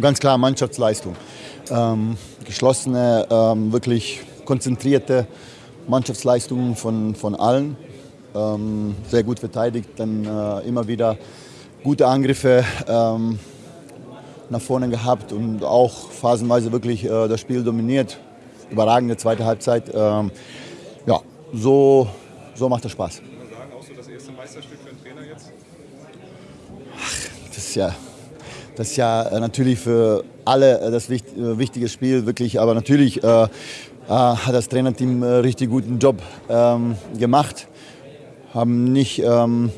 ganz klar Mannschaftsleistung. Ähm, geschlossene, ähm, wirklich konzentrierte Mannschaftsleistungen von, von allen. Ähm, sehr gut verteidigt, dann äh, immer wieder gute Angriffe ähm, nach vorne gehabt und auch phasenweise wirklich äh, das Spiel dominiert. Überragende zweite Halbzeit. Ähm, ja, so, so macht es Spaß. Kann man sagen, auch so das erste Meisterstück für den Trainer jetzt? Ach, das ist ja, das ist ja äh, natürlich für alle äh, das äh, wichtige Spiel, wirklich. Aber natürlich äh, hat das Trainerteam einen richtig guten Job ähm, gemacht. Haben nicht, ähm,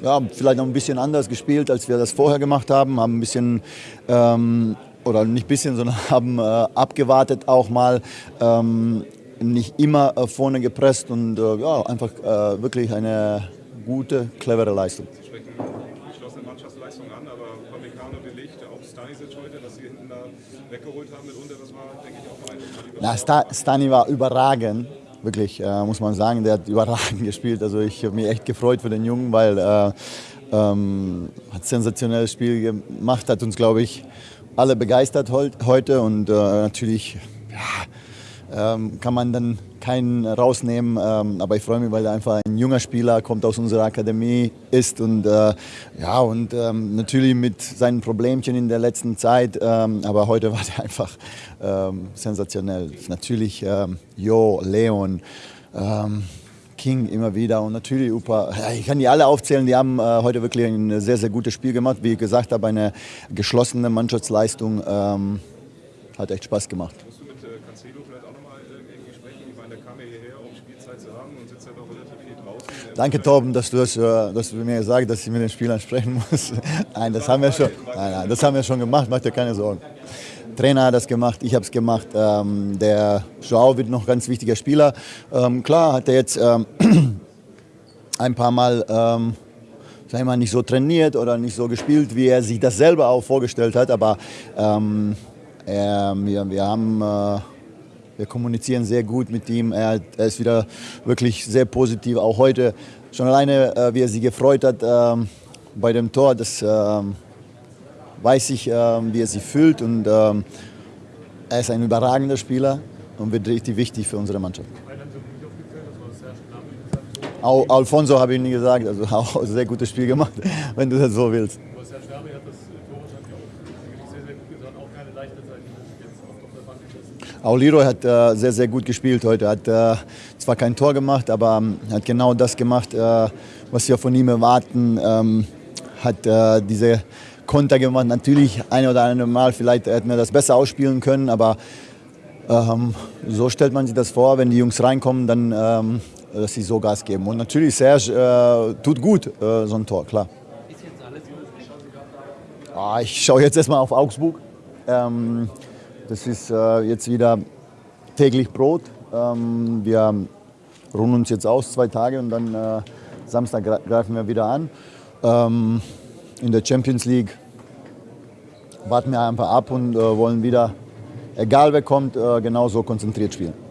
ja, vielleicht noch ein bisschen anders gespielt, als wir das vorher gemacht haben. Haben ein bisschen, ähm, oder nicht bisschen, sondern haben äh, abgewartet auch mal. Ähm, nicht immer äh, vorne gepresst und äh, ja, einfach wirklich eine gute, clevere Leistung. Sie sprechen geschlossene Mannschaftsleistung an, aber Stanisic heute, dass Sie hinten da weggeholt haben mitunter, das war, denke ich, auch ein. Na, Sta Stani war überragend, wirklich, äh, muss man sagen. Der hat überragend gespielt. Also ich habe mich echt gefreut für den Jungen, weil äh, ähm, hat sensationelles Spiel gemacht, hat uns, glaube ich, alle begeistert heute und äh, natürlich ja, ähm, kann man dann keinen rausnehmen. Ähm, aber ich freue mich, weil er einfach ein junger Spieler kommt aus unserer Akademie ist und äh, ja und ähm, natürlich mit seinen Problemchen in der letzten Zeit. Ähm, aber heute war er einfach ähm, sensationell. Natürlich ähm, Jo, Leon. Ähm, King immer wieder und natürlich Upa. Ich kann die alle aufzählen, die haben äh, heute wirklich ein sehr, sehr gutes Spiel gemacht. Wie gesagt habe, eine geschlossene Mannschaftsleistung. Hat echt Spaß gemacht. Danke, Torben, dass du, das, äh, dass du mir gesagt hast, dass ich mit den Spielern sprechen muss. Nein, das haben wir schon, nein, nein, das haben wir schon gemacht, mach dir keine Sorgen. Der Trainer hat das gemacht, ich habe es gemacht. Ähm, der Joao wird noch ganz wichtiger Spieler. Ähm, klar hat er jetzt ähm, ein paar Mal ähm, sag ich mal, nicht so trainiert oder nicht so gespielt, wie er sich das selber auch vorgestellt hat. Aber ähm, wir, wir haben... Äh, wir kommunizieren sehr gut mit ihm. Er, er, ist wieder wirklich sehr positiv. Auch heute schon alleine, äh, wie er sich gefreut hat äh, bei dem Tor, das äh, weiß ich, ähm, wie er sich fühlt. Und ähm, er ist ein überragender Spieler und wird richtig wichtig für unsere Mannschaft. Auch Alfonso habe ich nie gesagt, also auch sehr gutes Spiel gemacht, wenn du das so willst. Auch Leroy hat äh, sehr, sehr gut gespielt heute. Hat äh, zwar kein Tor gemacht, aber ähm, hat genau das gemacht, äh, was wir von ihm erwarten. Ähm, hat äh, diese Konter gemacht. Natürlich ein oder andere Mal, vielleicht hätten wir das besser ausspielen können, aber ähm, so stellt man sich das vor, wenn die Jungs reinkommen, dann ähm, dass sie so Gas geben. Und natürlich, Serge äh, tut gut, äh, so ein Tor, klar. Ah, ich schaue jetzt erstmal auf Augsburg. Das ist äh, jetzt wieder täglich Brot. Ähm, wir ruhen uns jetzt aus, zwei Tage und dann äh, Samstag greifen wir wieder an. Ähm, in der Champions League warten wir einfach ab und äh, wollen wieder, egal wer kommt, äh, genauso konzentriert spielen.